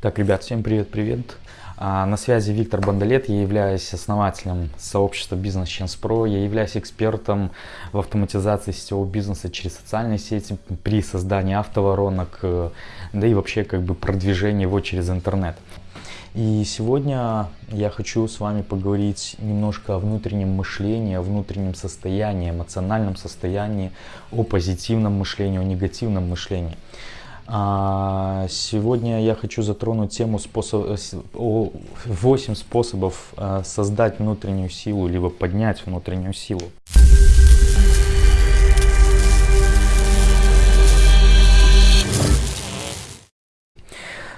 Так, ребят, всем привет-привет. А, на связи Виктор Бандалет, я являюсь основателем сообщества Бизнес Chance Pro, я являюсь экспертом в автоматизации сетевого бизнеса через социальные сети при создании автоворонок, э, да и вообще как бы продвижении его через интернет. И сегодня я хочу с вами поговорить немножко о внутреннем мышлении, о внутреннем состоянии, эмоциональном состоянии, о позитивном мышлении, о негативном мышлении. А, сегодня я хочу затронуть тему способ, 8 способов а, создать внутреннюю силу, либо поднять внутреннюю силу.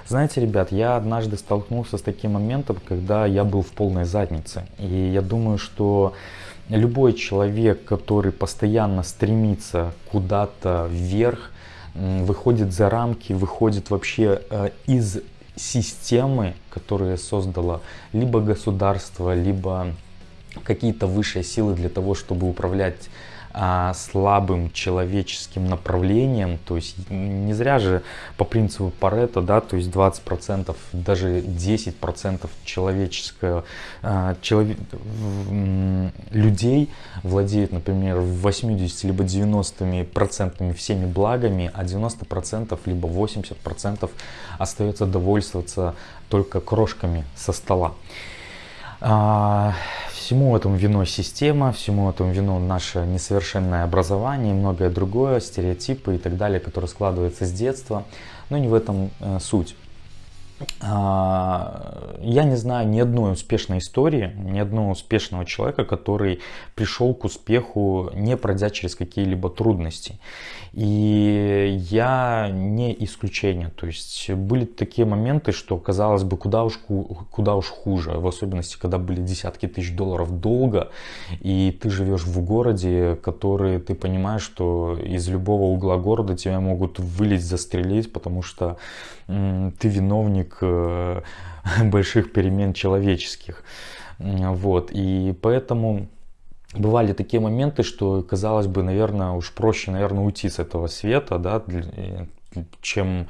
Знаете, ребят, я однажды столкнулся с таким моментом, когда я был в полной заднице. И я думаю, что любой человек, который постоянно стремится куда-то вверх, выходит за рамки, выходит вообще э, из системы, которую создала либо государство, либо какие-то высшие силы для того, чтобы управлять а, слабым человеческим направлением, то есть не зря же по принципу Паретта, да, то есть 20%, даже 10% человеческого, а, человек, людей владеет, например, 80 либо 90 процентами всеми благами, а 90 процентов либо 80 процентов остается довольствоваться только крошками со стола. Всему этому виной система, всему этому виной наше несовершенное образование многое другое, стереотипы и так далее, которые складываются с детства. Но не в этом э, суть. А, я не знаю ни одной успешной истории, ни одного успешного человека, который пришел к успеху, не пройдя через какие-либо трудности. И я не исключение. То есть были такие моменты, что казалось бы, куда уж, куда уж хуже. В особенности, когда были десятки тысяч долларов долга, и ты живешь в городе, который ты понимаешь, что из любого угла города тебя могут вылить, застрелить, потому что ты виновник э, больших перемен человеческих. Вот. И поэтому бывали такие моменты, что казалось бы, наверное, уж проще, наверное, уйти с этого света, да, чем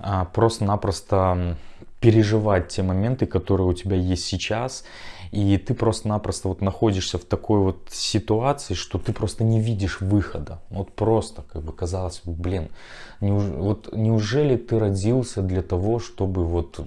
а, просто-напросто переживать те моменты, которые у тебя есть сейчас, и ты просто-напросто вот находишься в такой вот ситуации, что ты просто не видишь выхода. Вот просто, как бы казалось, блин, неуж... вот неужели ты родился для того, чтобы вот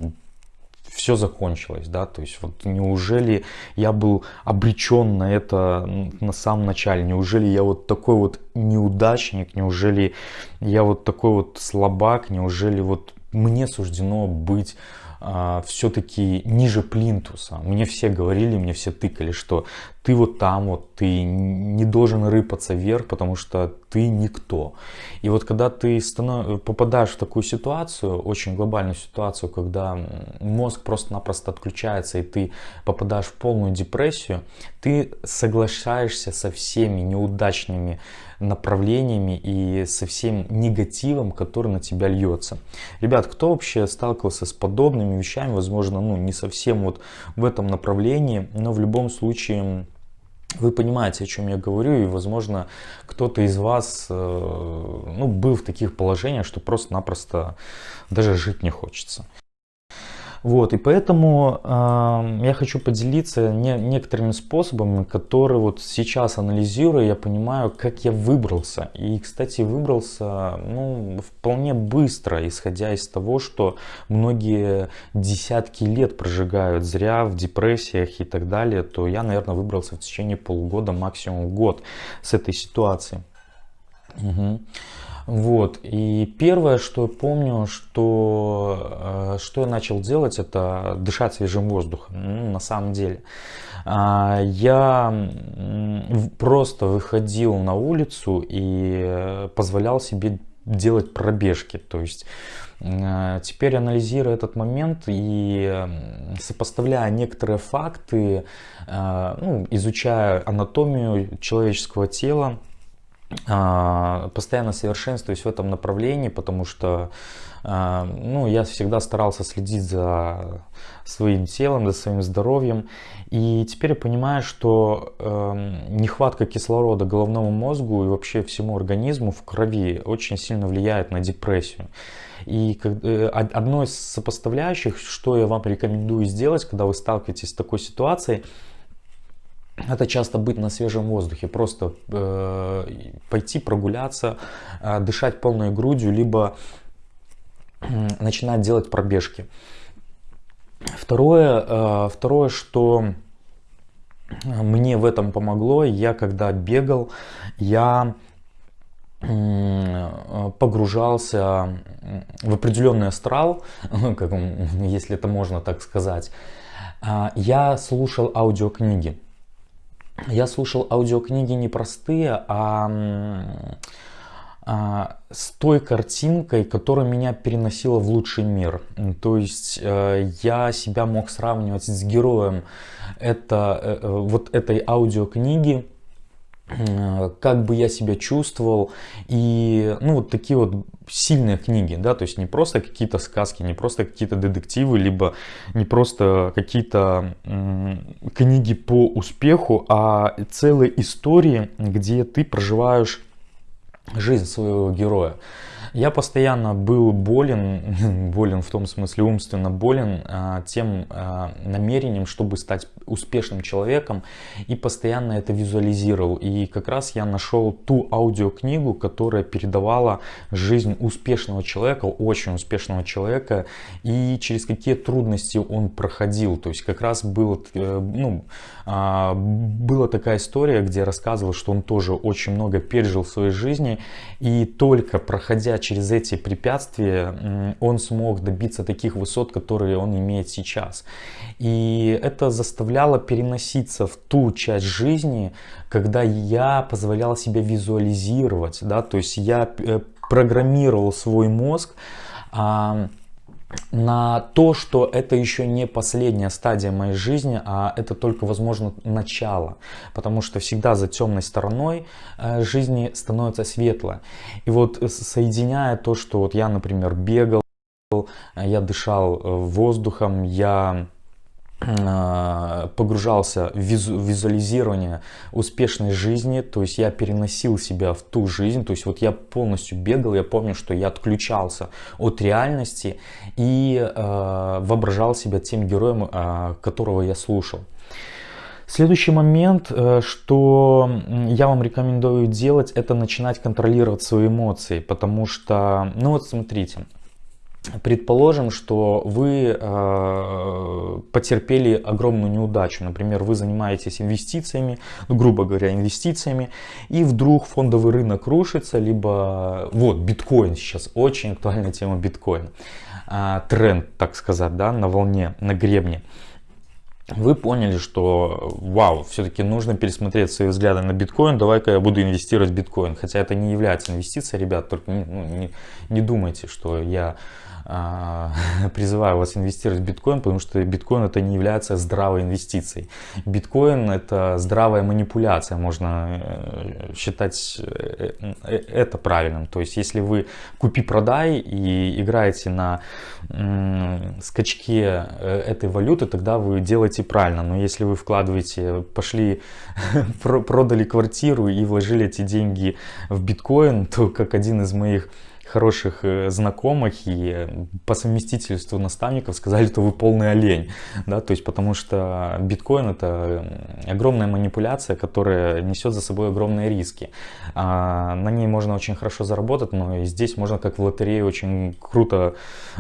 все закончилось, да, то есть вот неужели я был обречен на это на самом начале, неужели я вот такой вот неудачник, неужели я вот такой вот слабак, неужели вот мне суждено быть а, все-таки ниже плинтуса. Мне все говорили, мне все тыкали, что ты вот там вот, ты не должен рыпаться вверх, потому что ты никто. И вот когда ты станов... попадаешь в такую ситуацию, очень глобальную ситуацию, когда мозг просто-напросто отключается, и ты попадаешь в полную депрессию, ты соглашаешься со всеми неудачными направлениями и со всем негативом, который на тебя льется. Ребят, кто вообще сталкивался с подобными вещами, возможно, ну не совсем вот в этом направлении, но в любом случае вы понимаете, о чем я говорю, и, возможно, кто-то из вас э, ну, был в таких положениях, что просто-напросто даже жить не хочется. Вот, и поэтому э, я хочу поделиться не, некоторыми способами, которые вот сейчас анализируя, я понимаю, как я выбрался. И, кстати, выбрался ну, вполне быстро, исходя из того, что многие десятки лет прожигают зря в депрессиях и так далее, то я, наверное, выбрался в течение полугода, максимум год с этой ситуации. Угу. Вот. И первое, что я помню, что, э, что я начал делать, это дышать свежим воздухом. Ну, на самом деле. А, я просто выходил на улицу и позволял себе делать пробежки. То есть э, теперь анализируя этот момент и сопоставляя некоторые факты, э, ну, изучая анатомию человеческого тела, постоянно совершенствуюсь в этом направлении, потому что а, ну, я всегда старался следить за своим телом, за своим здоровьем. И теперь я понимаю, что э, нехватка кислорода головному мозгу и вообще всему организму в крови очень сильно влияет на депрессию. И э, одно из сопоставляющих, что я вам рекомендую сделать, когда вы сталкиваетесь с такой ситуацией, это часто быть на свежем воздухе, просто э, пойти прогуляться, э, дышать полной грудью, либо э, начинать делать пробежки. Второе, э, второе, что мне в этом помогло, я когда бегал, я погружался в определенный астрал, как, если это можно так сказать. А, я слушал аудиокниги я слушал аудиокниги не простые, а, а с той картинкой, которая меня переносила в лучший мир. То есть э, я себя мог сравнивать с героем это, э, э, вот этой аудиокниги, как бы я себя чувствовал. И ну, вот такие вот сильные книги, да, то есть не просто какие-то сказки, не просто какие-то детективы, либо не просто какие-то книги по успеху, а целые истории, где ты проживаешь жизнь своего героя. Я постоянно был болен, болен в том смысле умственно болен а, тем а, намерением, чтобы стать успешным человеком и постоянно это визуализировал. И как раз я нашел ту аудиокнигу, которая передавала жизнь успешного человека, очень успешного человека и через какие трудности он проходил. То есть как раз был, э, ну, а, была такая история, где рассказывал, что он тоже очень много пережил в своей жизни и только проходя через эти препятствия, он смог добиться таких высот, которые он имеет сейчас. И это заставляло переноситься в ту часть жизни, когда я позволял себе визуализировать, да, то есть я э, программировал свой мозг, на то, что это еще не последняя стадия моей жизни, а это только, возможно, начало. Потому что всегда за темной стороной э, жизни становится светло. И вот э, соединяя то, что вот я, например, бегал, я дышал э, воздухом, я погружался в визуализирование успешной жизни, то есть я переносил себя в ту жизнь, то есть вот я полностью бегал, я помню, что я отключался от реальности и э, воображал себя тем героем, э, которого я слушал. Следующий момент, э, что я вам рекомендую делать, это начинать контролировать свои эмоции, потому что, ну вот смотрите, Предположим, что вы э, потерпели огромную неудачу. Например, вы занимаетесь инвестициями, ну, грубо говоря, инвестициями, и вдруг фондовый рынок рушится, либо вот биткоин сейчас очень актуальная тема биткоин, э, тренд, так сказать, да, на волне, на гребне вы поняли, что вау, все-таки нужно пересмотреть свои взгляды на биткоин, давай-ка я буду инвестировать в биткоин. Хотя это не является инвестицией, ребят, только ну, не, не думайте, что я а, призываю вас инвестировать в биткоин, потому что биткоин это не является здравой инвестицией. Биткоин это здравая манипуляция, можно э, считать э, э, это правильным. То есть если вы купи-продай и играете на скачке этой валюты, тогда вы делаете правильно. Но если вы вкладываете, пошли, продали квартиру и вложили эти деньги в биткоин, то как один из моих хороших э, знакомых и по совместительству наставников сказали, что вы полный олень, да, то есть потому что биткоин это огромная манипуляция, которая несет за собой огромные риски. А, на ней можно очень хорошо заработать, но и здесь можно как в лотерее очень круто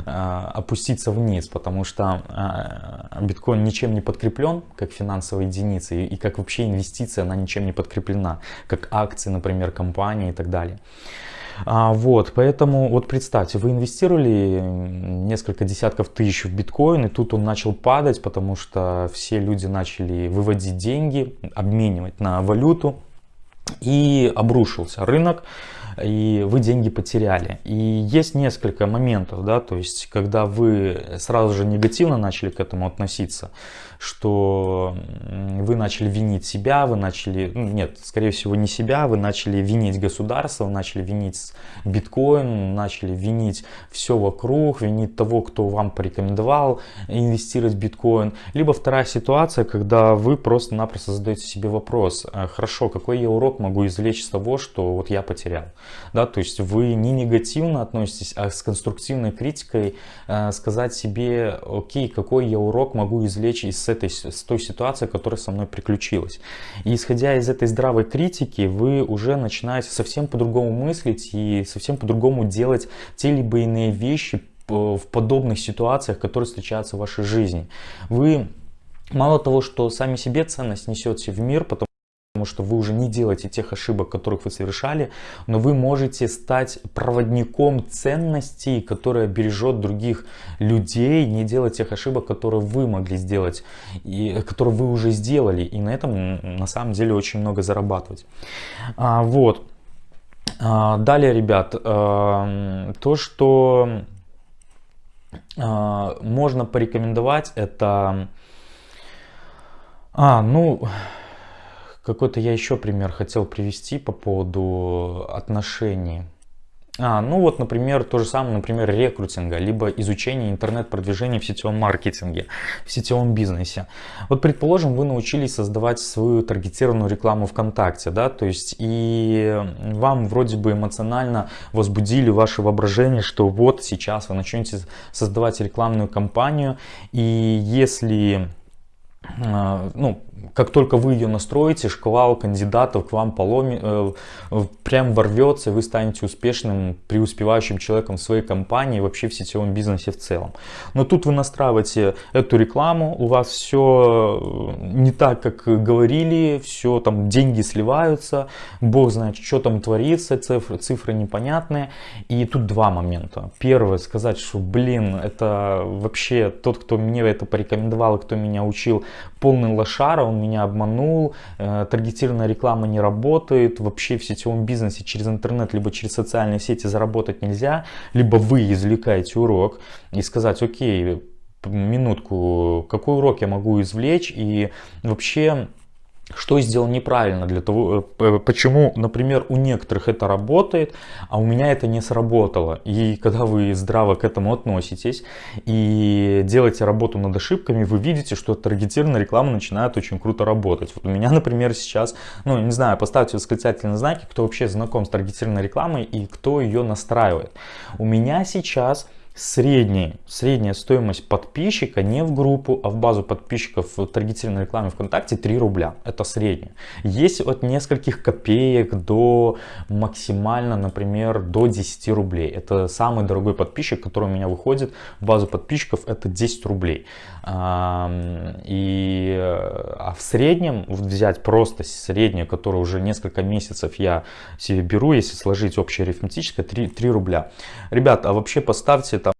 а, опуститься вниз, потому что а, биткоин ничем не подкреплен как финансовая единица и, и как вообще инвестиция она ничем не подкреплена, как акции, например, компании и так далее. А, вот, поэтому вот представьте, вы инвестировали несколько десятков тысяч в биткоин, и тут он начал падать, потому что все люди начали выводить деньги, обменивать на валюту, и обрушился рынок. и вы деньги потеряли. И есть несколько моментов, да, то есть когда вы сразу же негативно начали к этому относиться, что вы начали винить себя, вы начали, ну, нет, скорее всего не себя, вы начали винить государство, начали винить биткоин, начали винить все вокруг, винить того, кто вам порекомендовал инвестировать в биткоин. Либо вторая ситуация, когда вы просто-напросто задаете себе вопрос, «А, хорошо, какой я урок могу извлечь из того, что вот я потерял. Да, то есть вы не негативно относитесь, а с конструктивной критикой э, сказать себе, окей, какой я урок могу извлечь из этой, с той ситуации, которая со мной приключилась. И исходя из этой здравой критики, вы уже начинаете совсем по-другому мыслить и совсем по-другому делать те либо иные вещи в подобных ситуациях, которые встречаются в вашей жизни. Вы мало того, что сами себе ценность несете в мир, потому потому что вы уже не делаете тех ошибок, которых вы совершали, но вы можете стать проводником ценностей, которые бережет других людей, не делать тех ошибок, которые вы могли сделать, и которые вы уже сделали, и на этом на самом деле очень много зарабатывать. А, вот. А, далее, ребят, а, то, что а, можно порекомендовать, это... А, ну, какой-то я еще пример хотел привести по поводу отношений. А, ну вот, например, то же самое, например, рекрутинга, либо изучение интернет-продвижения в сетевом маркетинге, в сетевом бизнесе. Вот, предположим, вы научились создавать свою таргетированную рекламу ВКонтакте, да, то есть и вам вроде бы эмоционально возбудили ваше воображение, что вот сейчас вы начнете создавать рекламную кампанию, и если а, ну, как только вы ее настроите, шквал кандидатов к вам поломи, э, прям ворвется, вы станете успешным, преуспевающим человеком в своей компании, вообще в сетевом бизнесе в целом. Но тут вы настраиваете эту рекламу, у вас все э, не так, как говорили, все там деньги сливаются, бог знает, что там творится, цифры, цифры непонятные. И тут два момента. Первое, сказать, что, блин, это вообще тот, кто мне это порекомендовал, кто меня учил, полный лошара, он меня обманул, э, таргетированная реклама не работает, вообще в сетевом бизнесе через интернет, либо через социальные сети заработать нельзя, либо вы извлекаете урок и сказать, окей, минутку, какой урок я могу извлечь? И вообще что сделал неправильно для того, э, почему, например, у некоторых это работает, а у меня это не сработало. И когда вы здраво к этому относитесь и делаете работу над ошибками, вы видите, что таргетированная реклама начинает очень круто работать. Вот у меня, например, сейчас, ну, не знаю, поставьте восклицательные знаки, кто вообще знаком с таргетированной рекламой и кто ее настраивает. У меня сейчас средний, средняя стоимость подписчика не в группу, а в базу подписчиков в таргетированной рекламе ВКонтакте 3 рубля. Это средняя. Есть от нескольких копеек до максимально, например, до 10 рублей. Это самый дорогой подписчик, который у меня выходит в базу подписчиков, это 10 рублей. И, а в среднем взять просто среднее, которое уже несколько месяцев я себе беру, если сложить общее арифметическое, 3, 3 рубля. Ребят, а вообще поставьте там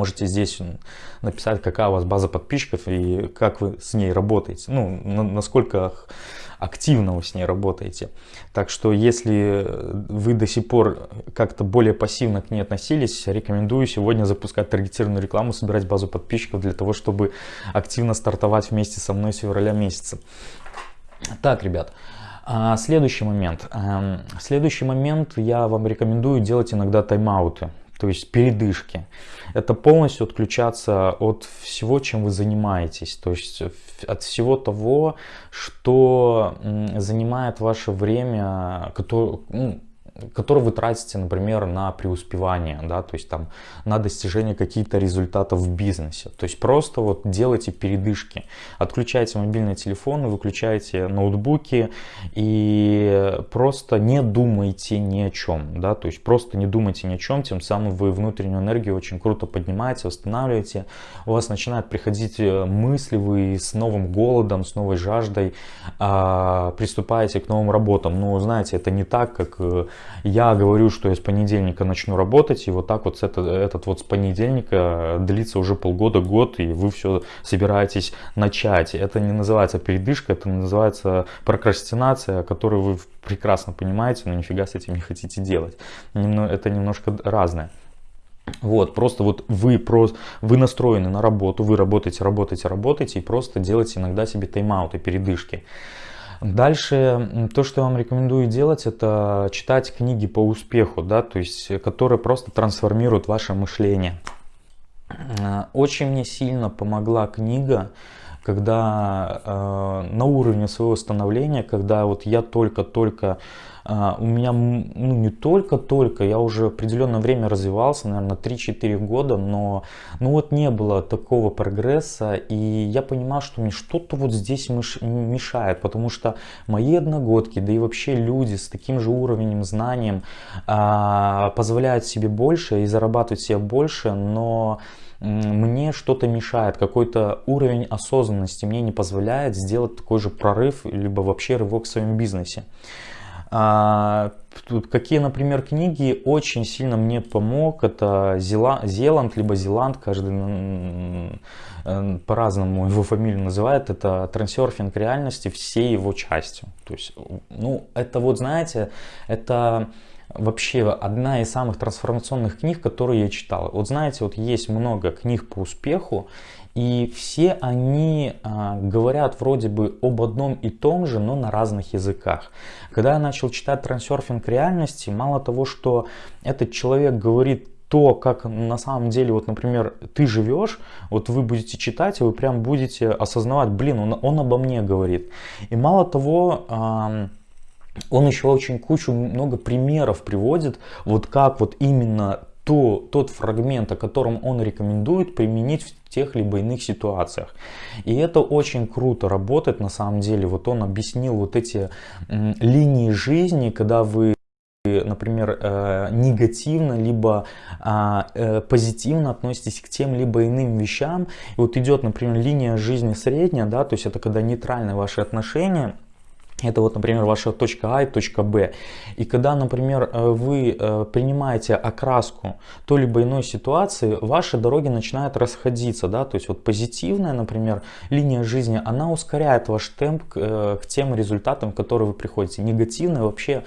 Можете здесь написать, какая у вас база подписчиков и как вы с ней работаете. Ну, насколько активно вы с ней работаете. Так что, если вы до сих пор как-то более пассивно к ней относились, рекомендую сегодня запускать таргетированную рекламу, собирать базу подписчиков для того, чтобы активно стартовать вместе со мной с февраля месяца. Так, ребят. А, следующий момент. Эм, следующий момент я вам рекомендую делать иногда тайм-ауты то есть передышки. Это полностью отключаться от всего, чем вы занимаетесь, то есть от всего того, что занимает ваше время, которое, ну, который вы тратите, например, на преуспевание, да, то есть там на достижение каких-то результатов в бизнесе. То есть просто вот делайте передышки, отключайте мобильные телефоны, выключайте ноутбуки и просто не думайте ни о чем, да, то есть просто не думайте ни о чем, тем самым вы внутреннюю энергию очень круто поднимаете, восстанавливаете, у вас начинают приходить э, мысли, вы с новым голодом, с новой жаждой а, приступаете к новым работам. Но знаете, это не так, как э, я говорю, что я с понедельника начну работать, и вот так вот этот, этот вот с понедельника длится уже полгода, год, и вы все собираетесь начать. Это не называется передышка, это называется прокрастинация, которую вы прекрасно понимаете, но нифига с этим не хотите делать. Это немножко разное. Вот, просто вот вы, просто, вы настроены на работу, вы работаете, работаете, работаете и просто делаете иногда себе тайм-ауты, передышки. Дальше, то, что я вам рекомендую делать, это читать книги по успеху, да, то есть, которые просто трансформируют ваше мышление. Очень мне сильно помогла книга, когда э, на уровне своего становления, когда вот я только-только а, у меня, ну не только-только, я уже определенное время развивался, наверное, 3-4 года, но ну вот не было такого прогресса, и я понимал, что мне что-то вот здесь мешает, потому что мои одногодки, да и вообще люди с таким же уровнем знанием а, позволяют себе больше и зарабатывать себе больше, но мне что-то мешает, какой-то уровень осознанности мне не позволяет сделать такой же прорыв, либо вообще рывок в своем бизнесе. А, тут какие, например, книги очень сильно мне помог, это Зела, Зеланд, либо Зеланд, каждый по-разному его фамилию называет, это трансерфинг реальности всей его частью. То есть, ну, это вот, знаете, это вообще одна из самых трансформационных книг, которые я читал. Вот знаете, вот есть много книг по успеху, и все они а, говорят вроде бы об одном и том же, но на разных языках. Когда я начал читать трансерфинг реальности, мало того, что этот человек говорит то, как на самом деле, вот, например, ты живешь, вот вы будете читать, и вы прям будете осознавать, блин, он, он обо мне говорит. И мало того, он еще очень кучу, много примеров приводит, вот как вот именно то, тот фрагмент, о котором он рекомендует применить в тех либо иных ситуациях. И это очень круто работает на самом деле. Вот он объяснил вот эти линии жизни, когда вы например, э, негативно, либо а, э, позитивно относитесь к тем либо иным вещам. И вот идет, например, линия жизни средняя, да, то есть это когда нейтральные ваши отношения, это вот, например, ваша точка А и точка Б. И когда, например, э, вы э, принимаете окраску той либо иной ситуации, ваши дороги начинают расходиться. Да? То есть вот позитивная, например, линия жизни, она ускоряет ваш темп к, э, к тем результатам, к которым вы приходите. Негативная вообще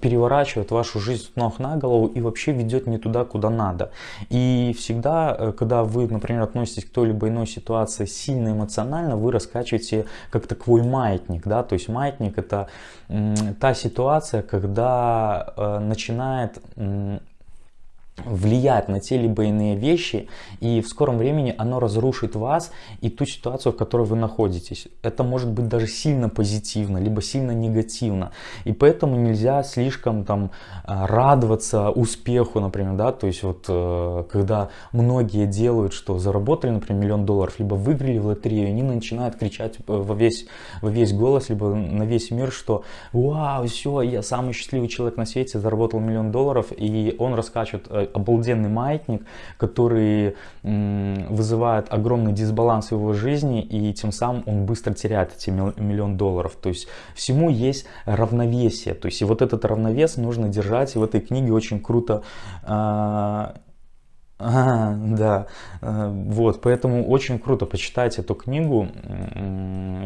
переворачивает вашу жизнь с ног на голову и вообще ведет не туда, куда надо. И всегда, когда вы, например, относитесь к той либо иной ситуации сильно эмоционально, вы раскачиваете как такой маятник. Да? То есть маятник маятник это та ситуация, когда э, начинает влиять на те либо иные вещи, и в скором времени оно разрушит вас и ту ситуацию, в которой вы находитесь. Это может быть даже сильно позитивно, либо сильно негативно. И поэтому нельзя слишком там а, радоваться успеху, например, да, то есть вот э, когда многие делают, что заработали, например, миллион долларов, либо выиграли в лотерею, они начинают кричать во весь, во весь голос, либо на весь мир, что вау, все, я самый счастливый человек на свете, заработал миллион долларов, и он раскачивает э, обалденный маятник, который вызывает огромный дисбаланс в его жизни, и тем самым он быстро теряет эти миллион долларов. То есть всему есть равновесие. То есть и вот этот равновес нужно держать, и в этой книге очень круто а, да, э, вот, поэтому очень круто почитать эту книгу.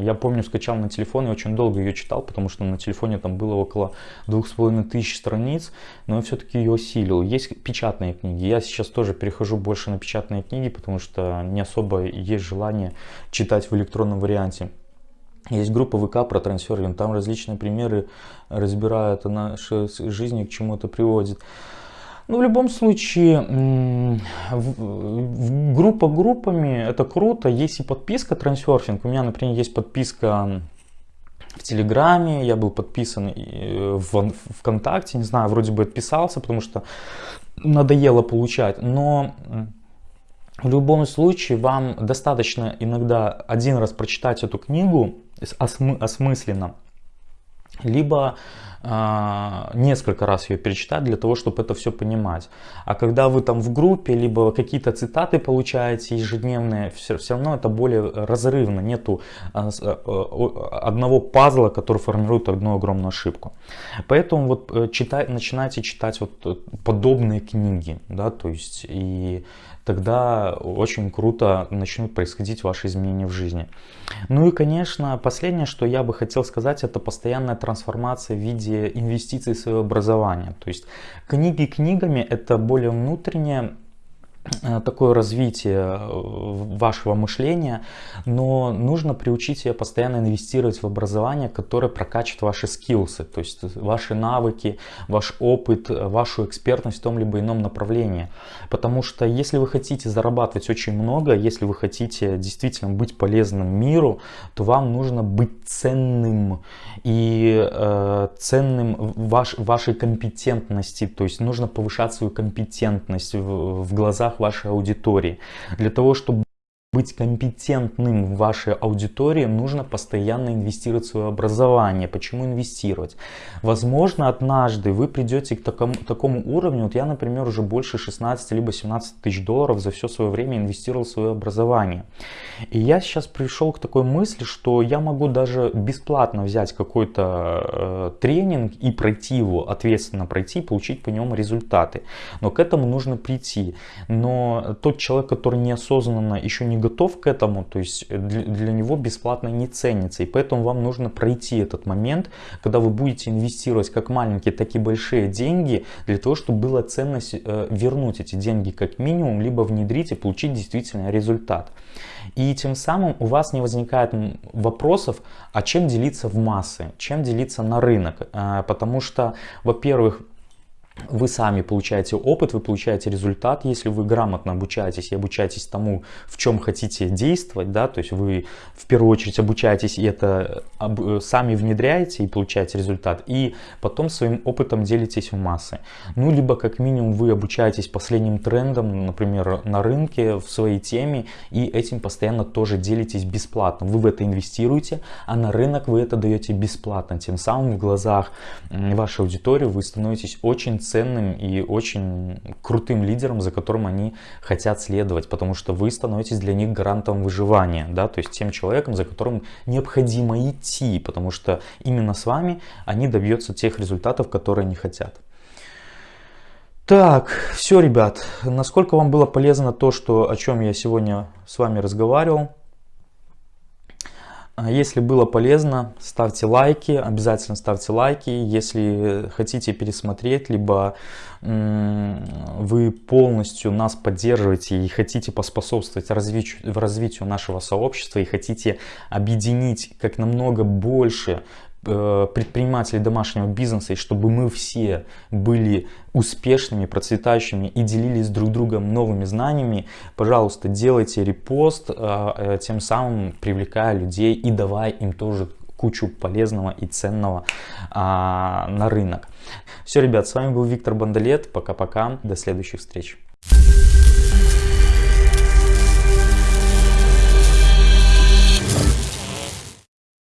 Я помню, скачал на телефон и очень долго ее читал, потому что на телефоне там было около двух с половиной тысяч страниц, но я все-таки ее осилил. Есть печатные книги, я сейчас тоже перехожу больше на печатные книги, потому что не особо есть желание читать в электронном варианте. Есть группа ВК про трансферинг, там различные примеры разбирают о нашей жизни, к чему это приводит. Ну, в любом случае, группа группами, это круто. Есть и подписка трансерфинг. У меня, например, есть подписка в Телеграме, я был подписан в ВКонтакте, не знаю, вроде бы отписался, потому что надоело получать. Но в любом случае вам достаточно иногда один раз прочитать эту книгу осмысленно, либо э, несколько раз ее перечитать для того, чтобы это все понимать. А когда вы там в группе, либо какие-то цитаты получаете ежедневные, все, все равно это более разрывно. Нету а, а, одного пазла, который формирует одну огромную ошибку. Поэтому вот э, читай, начинайте читать вот э, подобные книги, да, то есть и тогда очень круто начнут происходить ваши изменения в жизни. Ну и, конечно, последнее, что я бы хотел сказать, это постоянная трансформация в виде инвестиций в свое образование. То есть книги книгами, это более внутреннее такое развитие э, вашего мышления, но нужно приучить себя постоянно инвестировать в образование, которое прокачивает ваши скиллсы, то есть ваши навыки, ваш опыт, вашу экспертность в том либо ином направлении. Потому что если вы хотите зарабатывать очень много, если вы хотите действительно быть полезным миру, то вам нужно быть ценным и э, ценным ваш, вашей компетентности, то есть нужно повышать свою компетентность в, в глазах вашей аудитории. Для того, чтобы быть компетентным в вашей аудитории, нужно постоянно инвестировать в свое образование. Почему инвестировать? Возможно, однажды вы придете к такому, такому уровню, вот я, например, уже больше 16 либо 17 тысяч долларов за все свое время инвестировал в свое образование. И я сейчас пришел к такой мысли, что я могу даже бесплатно взять какой-то э, тренинг и пройти его, ответственно пройти, получить по нему результаты. Но к этому нужно прийти. Но тот человек, который неосознанно еще не готов к этому, то есть для, для него бесплатно не ценится. И поэтому вам нужно пройти этот момент, когда вы будете инвестировать как маленькие, так и большие деньги, для того, чтобы была ценность э, вернуть эти деньги как минимум, либо внедрить и получить действительно результат. И тем самым у вас не возникает вопросов, а чем делиться в массы, чем делиться на рынок. Э, потому что, во-первых, вы сами получаете опыт, вы получаете результат, если вы грамотно обучаетесь и обучаетесь тому, в чем хотите действовать, да, то есть вы в первую очередь обучаетесь и это об, сами внедряете и получаете результат, и потом своим опытом делитесь в массы. Ну, либо как минимум вы обучаетесь последним трендам, например, на рынке, в своей теме, и этим постоянно тоже делитесь бесплатно. Вы в это инвестируете, а на рынок вы это даете бесплатно. Тем самым в глазах вашей аудитории вы становитесь очень ценным и очень крутым лидером, за которым они хотят следовать, потому что вы становитесь для них гарантом выживания, да, то есть тем человеком, за которым необходимо идти, потому что именно с вами они добьются тех результатов, которые они хотят. Так, все, ребят, насколько вам было полезно то, что, о чем я сегодня с вами разговаривал, если было полезно, ставьте лайки, обязательно ставьте лайки. Если хотите пересмотреть, либо вы полностью нас поддерживаете и хотите поспособствовать развитию, развитию нашего сообщества и хотите объединить как намного больше предпринимателей домашнего бизнеса, и чтобы мы все были успешными, процветающими и делились друг другом новыми знаниями, пожалуйста, делайте репост, э, э, тем самым привлекая людей и давая им тоже кучу полезного и ценного а, на рынок. Все, ребят, с вами был Виктор Бандалет. Пока-пока. До следующих встреч.